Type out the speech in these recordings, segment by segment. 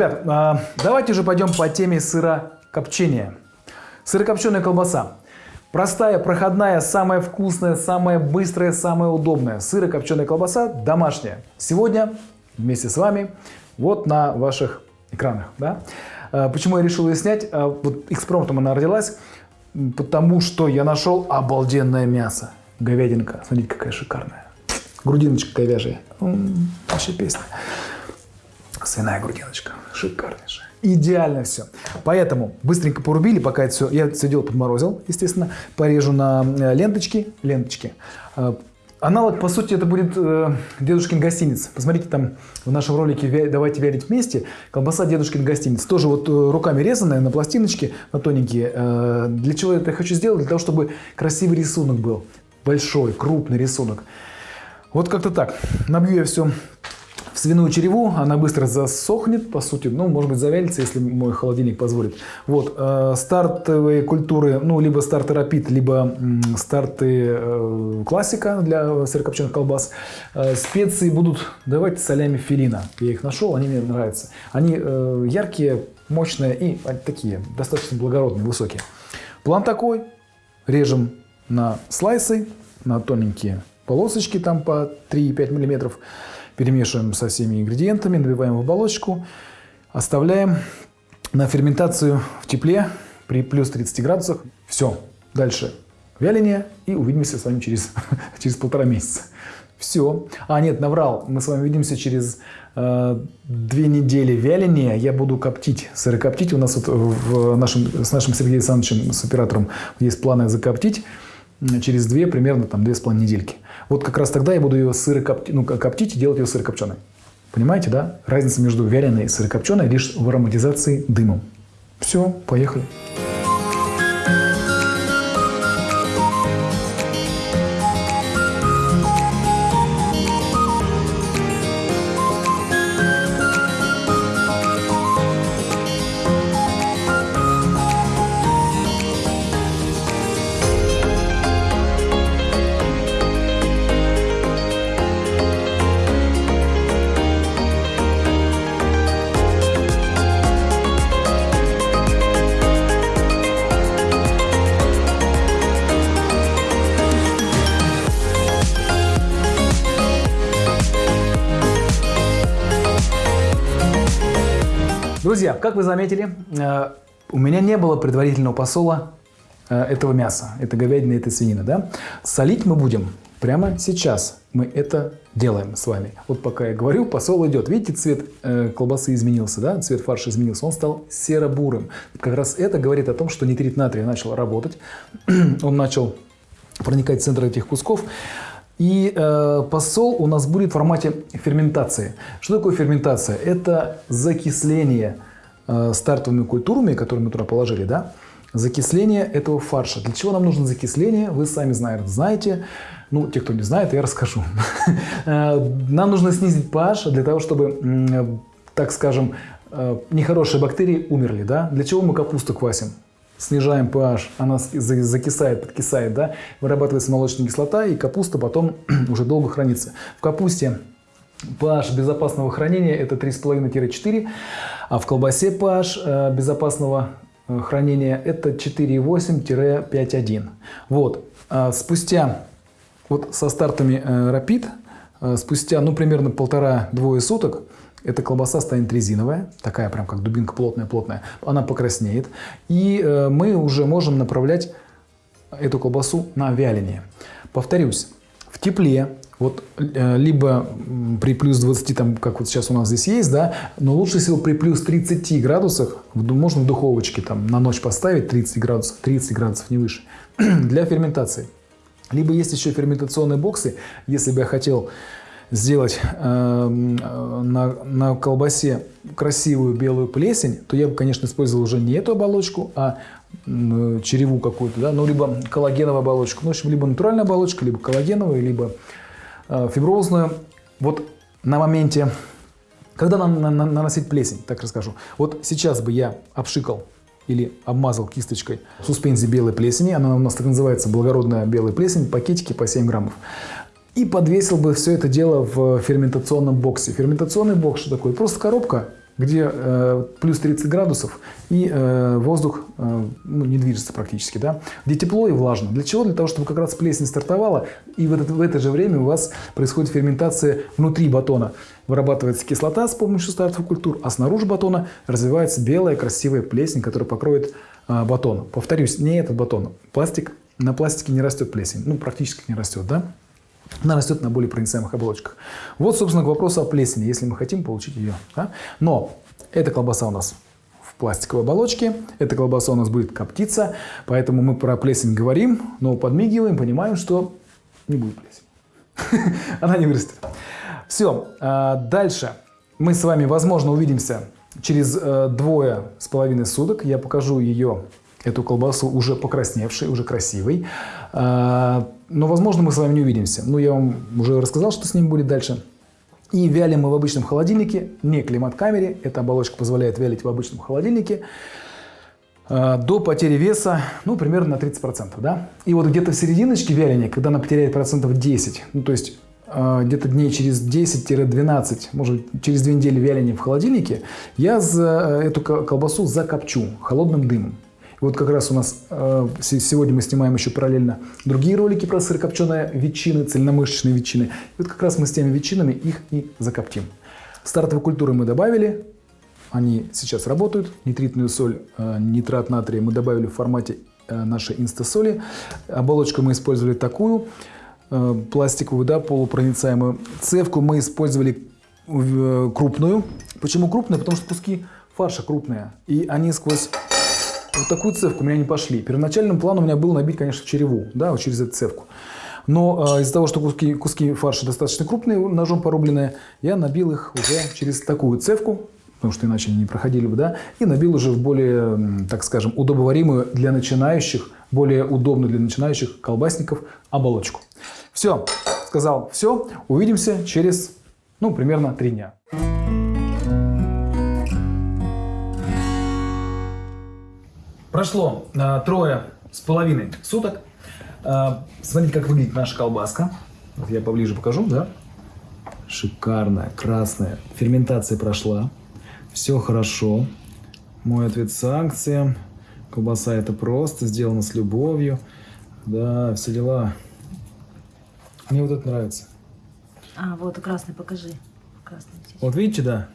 Ребят, а, давайте уже пойдем по теме сырокопчения. Сырокопченая колбаса. Простая, проходная, самая вкусная, самая быстрая, самая удобная. Сырокопченая колбаса домашняя. Сегодня вместе с вами вот на ваших экранах. Да? А, почему я решил ее снять? А, вот экспромтом она родилась, потому что я нашел обалденное мясо. Говядинка. Смотрите, какая шикарная. Грудиночка говяжья. Вообще песня. Свиная грудиночка. Шикарнейшая. Идеально все. Поэтому быстренько порубили, пока это все, я все дело подморозил, естественно, порежу на э, ленточки, ленточки. Э, аналог, по сути, это будет э, дедушкин гостиниц. Посмотрите там в нашем ролике «Давайте вялить вместе» колбаса дедушкин гостиниц. Тоже вот э, руками резаная на пластиночке, на тоненькие. Э, для чего я это хочу сделать? Для того, чтобы красивый рисунок был. Большой, крупный рисунок. Вот как-то так. Набью я все свиную череву, она быстро засохнет, по сути, ну, может быть, завялится, если мой холодильник позволит. Вот, э, стартовые культуры, ну, либо старты рапид, либо м, старты э, классика для сырокопченых колбас. Э, специи будут, давайте солями филина. Я их нашел, они мне нравятся. Они э, яркие, мощные и такие, достаточно благородные, высокие. План такой, режем на слайсы, на тоненькие полосочки, там по 3-5 миллиметров. Перемешиваем со всеми ингредиентами, набиваем в оболочку, оставляем на ферментацию в тепле при плюс 30 градусах. Все, дальше вяление и увидимся с вами через, через полтора месяца. Все. А, нет, наврал. Мы с вами увидимся через э, две недели вяления. Я буду коптить, сырокоптить. У нас вот в нашем, с нашим Сергеем Александровичем, с оператором, есть планы закоптить через две, примерно там две с половиной недельки. Вот как раз тогда я буду ее сырокоптить, ну, коптить и делать ее сырокопченой. Понимаете, да? Разница между вяленой и сырокопченой лишь в ароматизации дымом. Все, поехали. Друзья, как вы заметили, э, у меня не было предварительного посола э, этого мяса, это говядина, это свинина, да? Солить мы будем прямо сейчас. Мы это делаем с вами. Вот пока я говорю, посол идет. Видите, цвет э, колбасы изменился, да? Цвет фарша изменился. Он стал серо-бурым. Как раз это говорит о том, что нитрит натрия начал работать. Он начал проникать в центр этих кусков. И э, посол у нас будет в формате ферментации. Что такое ферментация? Это закисление э, стартовыми культурами, которые мы туда положили, да? закисление этого фарша. Для чего нам нужно закисление, вы сами знаете. Ну, те, кто не знает, я расскажу. Э, нам нужно снизить pH для того, чтобы, так скажем, э, нехорошие бактерии умерли. Да? Для чего мы капусту квасим? снижаем pH, она закисает, подкисает, да, вырабатывается молочная кислота, и капуста потом уже долго хранится. В капусте pH безопасного хранения это 3,5-4, а в колбасе pH э, безопасного э, хранения это 4,8-5,1. Вот, а спустя, вот со стартами э, Rapid, спустя, ну, примерно полтора-двое суток, эта колбаса станет резиновая, такая прям как дубинка плотная-плотная. Она покраснеет. И э, мы уже можем направлять эту колбасу на вяление. Повторюсь, в тепле, вот э, либо при плюс 20, там, как вот сейчас у нас здесь есть, да, но лучше всего при плюс 30 градусах, можно в духовочке там на ночь поставить 30 градусов, 30 градусов, не выше, для ферментации. Либо есть еще ферментационные боксы, если бы я хотел сделать э, на, на колбасе красивую белую плесень, то я бы, конечно, использовал уже не эту оболочку, а э, череву какую-то, да, ну, либо коллагеновую оболочку. Ну, в общем, либо натуральная оболочка, либо коллагеновую, либо фиброзную. Вот на моменте, когда нам на, на, наносить плесень, так расскажу. Вот сейчас бы я обшикал или обмазал кисточкой суспензии белой плесени, она у нас так называется благородная белая плесень, пакетики по 7 граммов и подвесил бы все это дело в ферментационном боксе. Ферментационный бокс что такое? Просто коробка где э, плюс 30 градусов и э, воздух э, ну, не движется практически, да, где тепло и влажно. Для чего? Для того, чтобы как раз плесень стартовала, и в, этот, в это же время у вас происходит ферментация внутри батона. Вырабатывается кислота с помощью стартовых культур, а снаружи батона развивается белая красивая плесень, которая покроет э, батон. Повторюсь, не этот батон, пластик. На пластике не растет плесень, ну практически не растет, да? Она растет на более проницаемых оболочках. Вот, собственно, к вопросу о плесени, если мы хотим получить ее. Да? Но эта колбаса у нас в пластиковой оболочке, эта колбаса у нас будет коптиться, поэтому мы про плесень говорим, но подмигиваем, понимаем, что не будет плесень. Она не вырастет. Все, а, дальше мы с вами, возможно, увидимся через э, двое с половиной суток. Я покажу ее, эту колбасу, уже покрасневшей, уже красивой. Но, возможно, мы с вами не увидимся. Ну, я вам уже рассказал, что с ним будет дальше. И вялим мы в обычном холодильнике, не климат-камере. Эта оболочка позволяет вялить в обычном холодильнике а, до потери веса, ну, примерно на 30%, да. И вот где-то в серединочке вяления, когда она потеряет процентов 10, ну, то есть а, где-то дней через 10-12, может через две недели вяления в холодильнике, я э, эту колбасу закопчу холодным дымом. Вот как раз у нас э, сегодня мы снимаем еще параллельно другие ролики про сырокопченые ветчины, цельномышечные ветчины. И вот как раз мы с теми ветчинами их и закоптим. Стартовые культуры мы добавили, они сейчас работают. Нитритную соль, э, нитрат натрия мы добавили в формате э, нашей инстасоли. Оболочку мы использовали такую, э, пластиковую, да, полупроницаемую. Цевку мы использовали э, крупную. Почему крупную? Потому что куски фарша крупные. И они сквозь вот такую цевку у меня не пошли. Первоначальным планом у меня был набить, конечно, череву, да, вот через эту цевку. Но э, из-за того, что куски, куски фарша достаточно крупные, ножом порубленные, я набил их уже через такую цевку, потому что иначе они не проходили бы, да, и набил уже в более, так скажем, удобоваримую для начинающих, более удобную для начинающих колбасников оболочку. Все, сказал все, увидимся через, ну, примерно три дня. Прошло э, трое с половиной суток. Э, смотрите, как выглядит наша колбаска. Вот я поближе покажу, да? Шикарная, красная. Ферментация прошла. Все хорошо. Мой ответ санкциям. Колбаса это просто, сделано с любовью. Да, все дела. Мне вот это нравится. А, вот красный, покажи. Красный. Вот видите, да?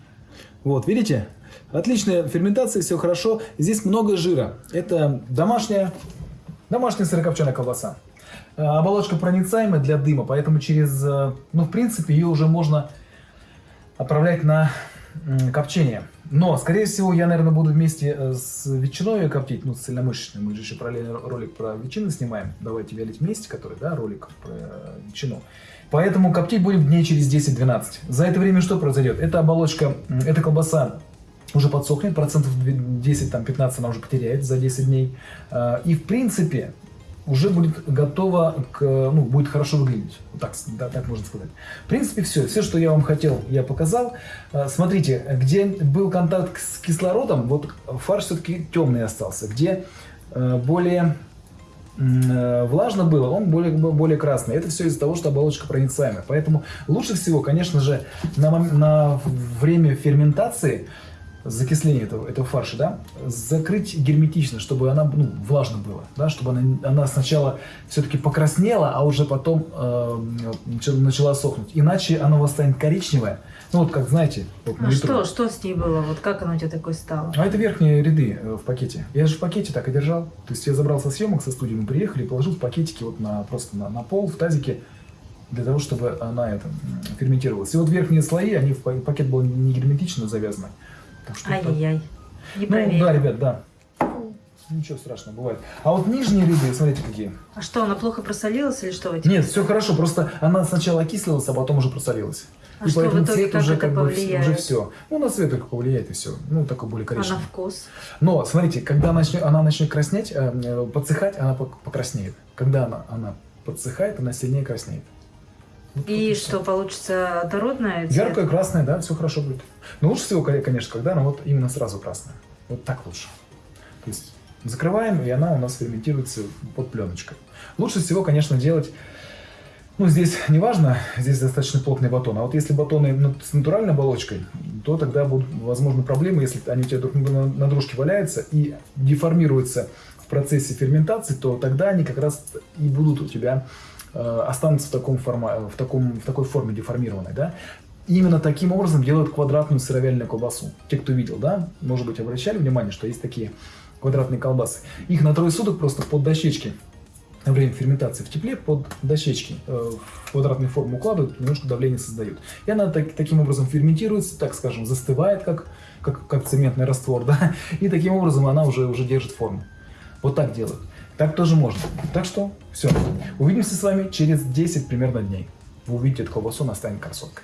Вот, видите? Отличная ферментация, все хорошо. Здесь много жира. Это домашняя, домашняя сырокопченая колбаса. Э, оболочка проницаемая для дыма, поэтому через, э, ну, в принципе, ее уже можно отправлять на копчение. Но, скорее всего, я, наверное, буду вместе э, с ветчиной ее коптить, ну, с цельномышечной. Мы же еще параллельно ролик про ветчину снимаем. Давайте вялить вместе, который, да, ролик про ветчину. Поэтому коптить будем дней через 10-12. За это время что произойдет? Эта оболочка, эта колбаса уже подсохнет, процентов 10-15 она уже потеряет за 10 дней. А, и в принципе уже будет готова, к, ну, будет хорошо выглядеть. Так, да, так можно сказать. В принципе, все. Все, что я вам хотел, я показал. А, смотрите, где был контакт с кислородом, вот фарш все-таки темный остался. Где а, более влажно было, он более, более красный. Это все из-за того, что оболочка проницаемая. Поэтому лучше всего, конечно же, на, на время ферментации закисление этого, этого фарша, да, закрыть герметично, чтобы она, ну, влажно было, да, чтобы она, она сначала все-таки покраснела, а уже потом э, начала сохнуть. Иначе она у вас станет коричневая, ну вот как, знаете, вот А что, что с ней было? Вот как она у тебя такой стала? А это верхние ряды э, в пакете. Я же в пакете так и держал. То есть я забрал со съемок со студии, мы приехали положил в пакетики вот на, просто на, на пол, в тазике, для того, чтобы она это, ферментировалась. И вот верхние слои, они в пакет был не герметично завязаны. Ай-яй-яй. Не ну, да, ребят, да. Ничего страшного, бывает. А вот нижние ряды, смотрите, какие. А что, она плохо просолилась или что? Нет, все хорошо, просто она сначала окислилась, а потом уже просолилась. А и что, поэтому цвет как уже как бы уже все. Ну, на цвет только повлияет и все. Ну, такой более коричневый. А на вкус? Но, смотрите, когда начнет, она начнет краснеть, э, э, подсыхать, она покраснеет. Когда она, она подсыхает, она сильнее краснеет. Вот и что, получится дородная? Яркая, красная, да, все хорошо будет. Но лучше всего, конечно, когда она вот именно сразу красная. Вот так лучше. То есть закрываем, и она у нас ферментируется под пленочкой. Лучше всего, конечно, делать Ну, здесь не важно, здесь достаточно плотный батон. А вот если батоны с натуральной оболочкой, то тогда будут возможны проблемы, если они у тебя друг на дружке валяются и деформируются в процессе ферментации, то тогда они как раз и будут у тебя останутся в, таком форма, в, таком, в такой форме деформированной. Да? Именно таким образом делают квадратную сыровяльную колбасу. Те, кто видел, да, может быть, обращали внимание, что есть такие квадратные колбасы. Их на трое суток просто под дощечки во время ферментации в тепле под дощечки э, в квадратную форму укладывают, немножко давление создают. И она так, таким образом ферментируется, так скажем, застывает, как, как, как цементный раствор, да, и таким образом она уже, уже держит форму. Вот так делают. Так тоже можно. Так что все. Увидимся с вами через 10 примерно дней. Вы увидите эту колбасу, она станет красоткой.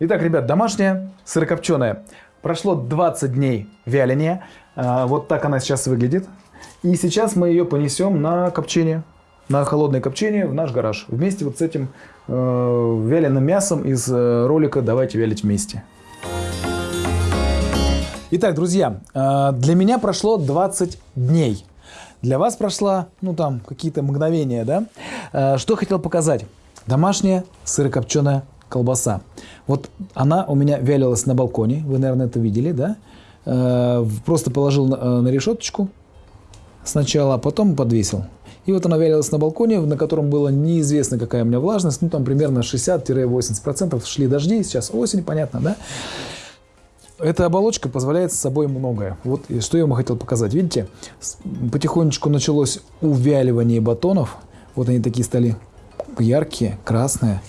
Итак, ребят, домашняя сырокопченая. Прошло 20 дней вяления. А, вот так она сейчас выглядит. И сейчас мы ее понесем на копчение, на холодное копчение в наш гараж. Вместе вот с этим э, вяленым мясом из э, ролика «Давайте вялить вместе». Итак, друзья, э, для меня прошло 20 дней. Для вас прошло, ну там, какие-то мгновения, да? Э, что хотел показать? Домашняя сырокопченая колбаса. Вот она у меня вялилась на балконе, вы, наверное, это видели, да? Э, просто положил на, на решеточку, сначала, а потом подвесил. И вот она вялилась на балконе, на котором было неизвестно, какая у меня влажность. Ну, там примерно 60-80%. Шли дожди, сейчас осень, понятно, да? Эта оболочка позволяет с собой многое. Вот что я вам хотел показать. Видите, потихонечку началось увяливание батонов. Вот они такие стали яркие, красные.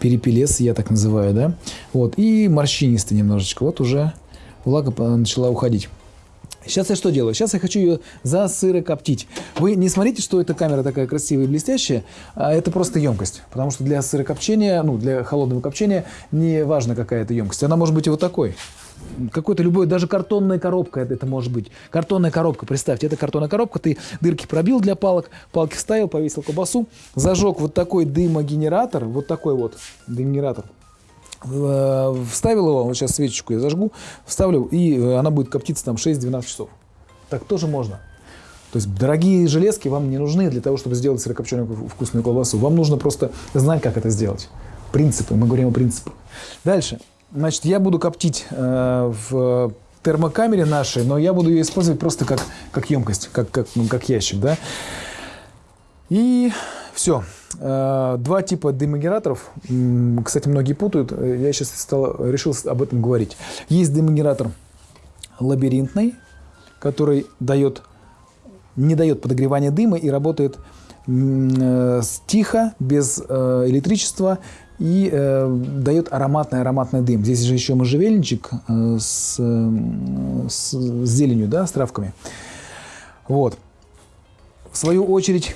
Перепелес я так называю, да? Вот, и морщинистые немножечко. Вот уже влага начала уходить. Сейчас я что делаю? Сейчас я хочу ее засырокоптить. Вы не смотрите, что эта камера такая красивая и блестящая, а это просто емкость. Потому что для сырокопчения, ну, для холодного копчения не важно, какая это емкость. Она может быть и вот такой. Какой-то любой, даже картонная коробка это, может быть. Картонная коробка, представьте, это картонная коробка, ты дырки пробил для палок, палки вставил, повесил колбасу, зажег вот такой дымогенератор, вот такой вот дымогенератор, Э, вставил его, вот сейчас свечечку я зажгу, вставлю, и э, она будет коптиться там 6-12 часов. Так тоже можно. То есть дорогие железки вам не нужны для того, чтобы сделать сырокопченую вкусную колбасу. Вам нужно просто знать, как это сделать. Принципы, мы говорим о принципах. Дальше. Значит, я буду коптить э, в термокамере нашей, но я буду ее использовать просто как, как емкость, как, как, ну, как ящик. Да? И все. Э, два типа дымогенераторов. Кстати, многие путают. Я сейчас стал, решил об этом говорить. Есть дымогенератор лабиринтный, который дает, не дает подогревания дыма и работает э, тихо, без э, электричества и э, дает ароматный ароматный дым. Здесь же еще можжевельничек э, с, э, с зеленью, да, с травками. Вот. В свою очередь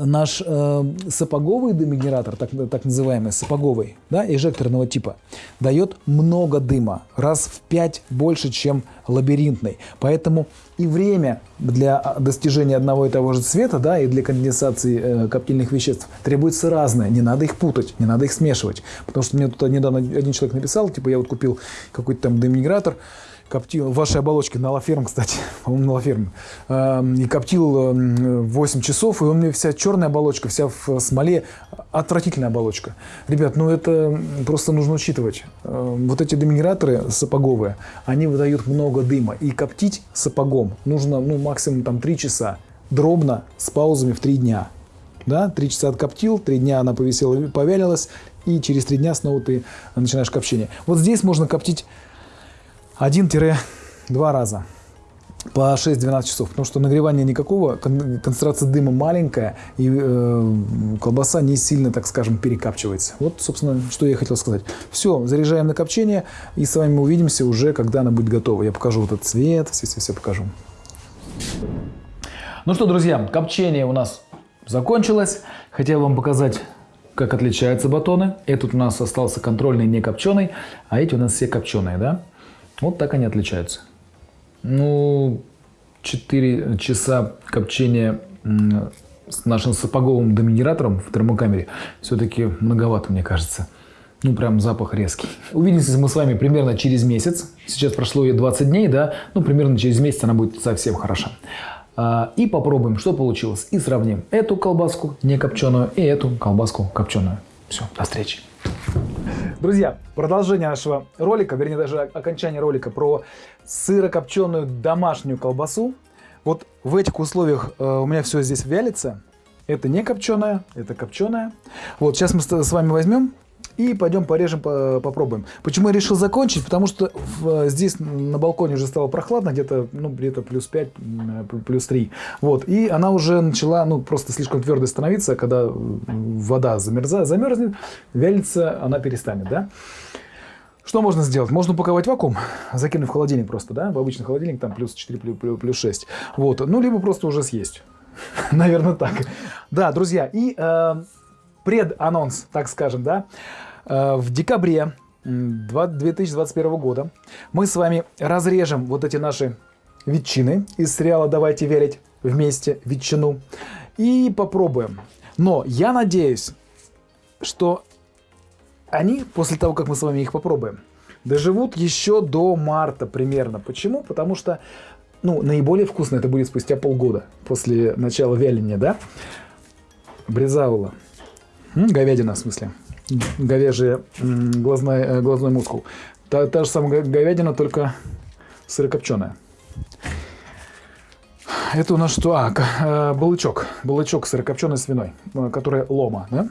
наш э, сапоговый дымогенератор, так, так называемый сапоговый, да, эжекторного типа, дает много дыма, раз в 5 больше, чем лабиринтный. Поэтому и время для достижения одного и того же цвета, да, и для конденсации э, коптильных веществ требуется разное. Не надо их путать, не надо их смешивать. Потому что мне тут недавно один человек написал, типа, я вот купил какой-то там дымогенератор, коптил, вашей оболочке на Лаферм, кстати, по-моему, на Лаферм, и коптил 8 часов, и у меня вся черная оболочка, вся в смоле, отвратительная оболочка. Ребят, ну это просто нужно учитывать. Вот эти дымогенераторы сапоговые, они выдают много дыма, и коптить сапогом нужно ну, максимум там 3 часа, дробно, с паузами в 3 дня. Да, 3 часа откоптил, 3 дня она повисела, повялилась, и через 3 дня снова ты начинаешь копчение. Вот здесь можно коптить 1-2 раза по 6-12 часов, потому что нагревания никакого, концентрация дыма маленькая, и э, колбаса не сильно, так скажем, перекапчивается. Вот, собственно, что я хотел сказать. Все, заряжаем на копчение, и с вами мы увидимся уже, когда она будет готова. Я покажу вот этот цвет, все-все-все покажу. Ну что, друзья, копчение у нас закончилось. Хотел вам показать, как отличаются батоны. Этот у нас остался контрольный, не копченый, а эти у нас все копченые, да? Вот так они отличаются. Ну, 4 часа копчения с нашим сапоговым доминиратором в термокамере все-таки многовато, мне кажется. Ну, прям запах резкий. Увидимся мы с вами примерно через месяц. Сейчас прошло ее 20 дней, да? Ну, примерно через месяц она будет совсем хороша. А, и попробуем, что получилось. И сравним эту колбаску не копченую и эту колбаску копченую. Все, до встречи. Друзья, продолжение нашего ролика, вернее даже окончание ролика про сырокопченую домашнюю колбасу. Вот в этих условиях э, у меня все здесь вялится. Это не копченая, это копченая. Вот сейчас мы с вами возьмем и пойдем порежем, попробуем. Почему я решил закончить? Потому что в, здесь на балконе уже стало прохладно, где-то ну, где-то плюс 5, плюс 3. Вот. И она уже начала ну, просто слишком твердой становиться, когда вода замерзает, замерзнет, вялится, она перестанет. Да? Что можно сделать? Можно упаковать вакуум, закинуть в холодильник просто, да, в обычный холодильник, там плюс 4, плюс, плюс 6. Вот. Ну, либо просто уже съесть. Наверное, так. Да, друзья, и э, преданонс, так скажем, да. Э, в декабре 2021 года мы с вами разрежем вот эти наши ветчины из сериала «Давайте верить вместе ветчину» и попробуем. Но я надеюсь, что они, после того, как мы с вами их попробуем, доживут еще до марта примерно. Почему? Потому что ну, наиболее вкусно это будет спустя полгода после начала вяления, да? Брезаула. Говядина, в смысле. Говяжий глазной, э, глазной мускул. Та, та же самая говядина, только сырокопченая. Это у нас что? А, э, балычок. Балычок сырокопченый свиной, э, которая лома, да?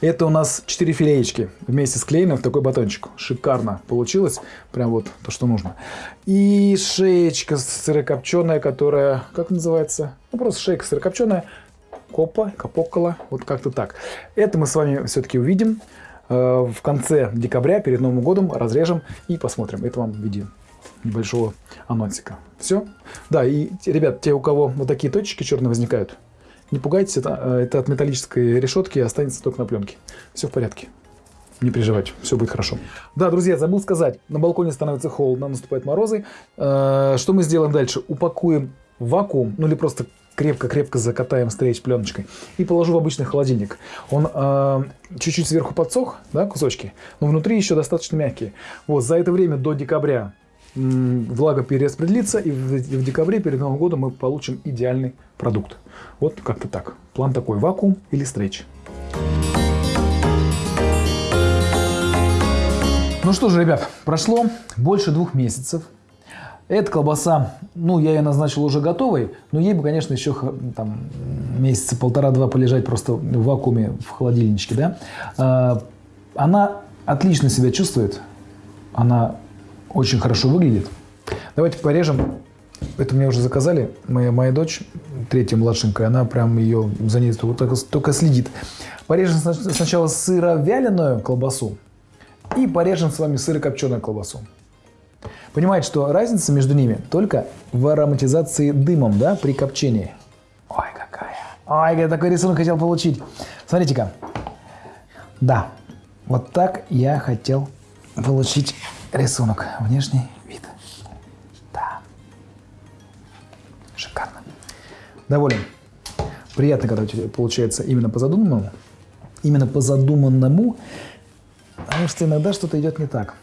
Это у нас 4 филеечки вместе склеены в такой батончик. Шикарно получилось. Прям вот то, что нужно. И шеечка сырокопченая, которая, как называется? Ну, просто шейка сырокопченая копа, капокола, вот как-то так. Это мы с вами все-таки увидим э, в конце декабря, перед Новым годом, разрежем и посмотрим. Это вам в виде небольшого анонсика. Все? Да, и, ребят, те, у кого вот такие точки черные возникают, не пугайтесь, это, э, это от металлической решетки останется только на пленке. Все в порядке. Не переживайте, все будет хорошо. Да, друзья, забыл сказать, на балконе становится холодно, наступают морозы. Э, что мы сделаем дальше? Упакуем вакуум, ну или просто крепко-крепко закатаем стрейч пленочкой и положу в обычный холодильник. Он э, чуть-чуть сверху подсох, да, кусочки, но внутри еще достаточно мягкие. Вот, за это время до декабря влага перераспределится, и в декабре перед Новым годом мы получим идеальный продукт. Вот как-то так. План такой, вакуум или стрейч. Ну что же, ребят, прошло больше двух месяцев эта колбаса, ну, я ее назначил уже готовой, но ей бы, конечно, еще там, месяца полтора-два полежать просто в вакууме в холодильничке, да. А, она отлично себя чувствует, она очень хорошо выглядит. Давайте порежем. Это мне уже заказали. Моя, моя дочь, третья младшенькая, она прям ее за ней только, только следит. Порежем сначала сыровяленую колбасу и порежем с вами сырокопченую колбасу. Понимаете, что разница между ними только в ароматизации дымом, да, при копчении. Ой, какая. Ой, я такой рисунок хотел получить. Смотрите-ка. Да, вот так я хотел получить рисунок. Внешний вид. Да. Шикарно. Доволен. Приятно, когда получается именно по задуманному. Именно по задуманному, потому что иногда что-то идет не так.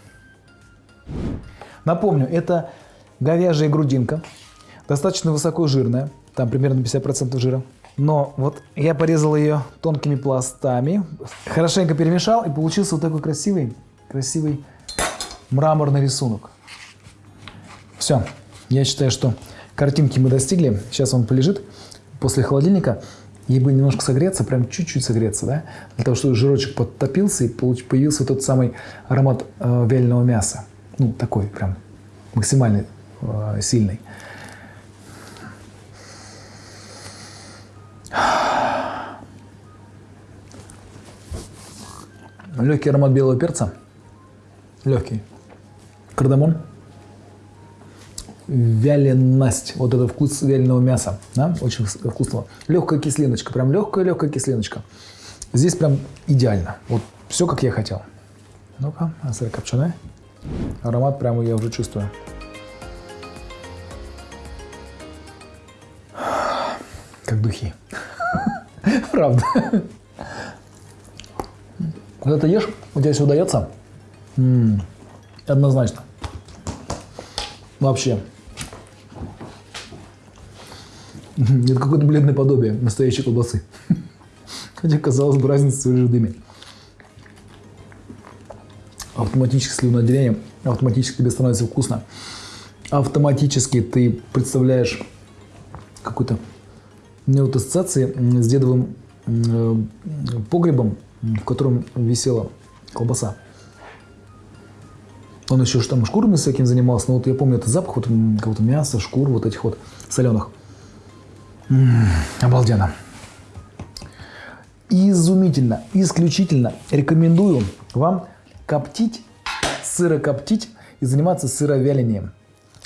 Напомню, это говяжья грудинка, достаточно высоко жирная, там примерно 50% жира. Но вот я порезал ее тонкими пластами, хорошенько перемешал, и получился вот такой красивый, красивый мраморный рисунок. Все, я считаю, что картинки мы достигли. Сейчас он полежит после холодильника. Ей бы немножко согреться, прям чуть-чуть согреться, да, для того, чтобы жирочек подтопился и появился тот самый аромат э, вяленого мяса. Ну, такой прям максимально э, сильный. Легкий аромат белого перца. Легкий. Кардамон. Вяленость. Вот это вкус вяленого мяса. Да? Очень вкусного. Легкая кислиночка. Прям легкая-легкая кислиночка. Здесь прям идеально. Вот все, как я хотел. Ну-ка, а сыр копченая. Аромат прямо я уже чувствую. Как духи. Правда. Когда ты ешь, у тебя все удается. Однозначно. Вообще. Это какое-то бледное подобие настоящей колбасы. Хотя, казалось бы, разница в дыме. Автоматически слюноотделение, автоматически тебе становится вкусно. Автоматически ты представляешь какой-то у меня вот ассоциации м, с дедовым м, э, погребом, м, в котором висела колбаса. Он еще ж там шкурами всяким занимался, но вот я помню этот запах вот м, какого-то мяса, шкур вот этих вот соленых. М, обалденно. Изумительно, исключительно рекомендую вам коптить, сырокоптить и заниматься сыровялением.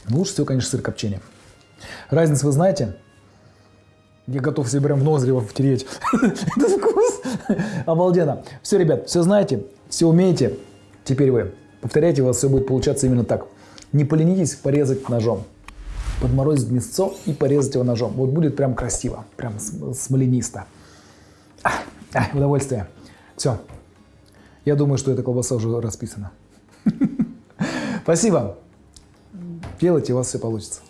Лучше всего, конечно, сырокопчение. Разницу вы знаете? Я готов себе прям в ноздри втереть. Этот вкус. Обалденно. Все, ребят, все знаете, все умеете. Теперь вы повторяйте, у вас все будет получаться именно так. Не поленитесь порезать ножом. Подморозить мясцо и порезать его ножом. Вот будет прям красиво, прям см- смоленисто. А, удовольствие. Все. Я думаю, что эта колбаса уже расписана. Спасибо. Делайте, у вас все получится.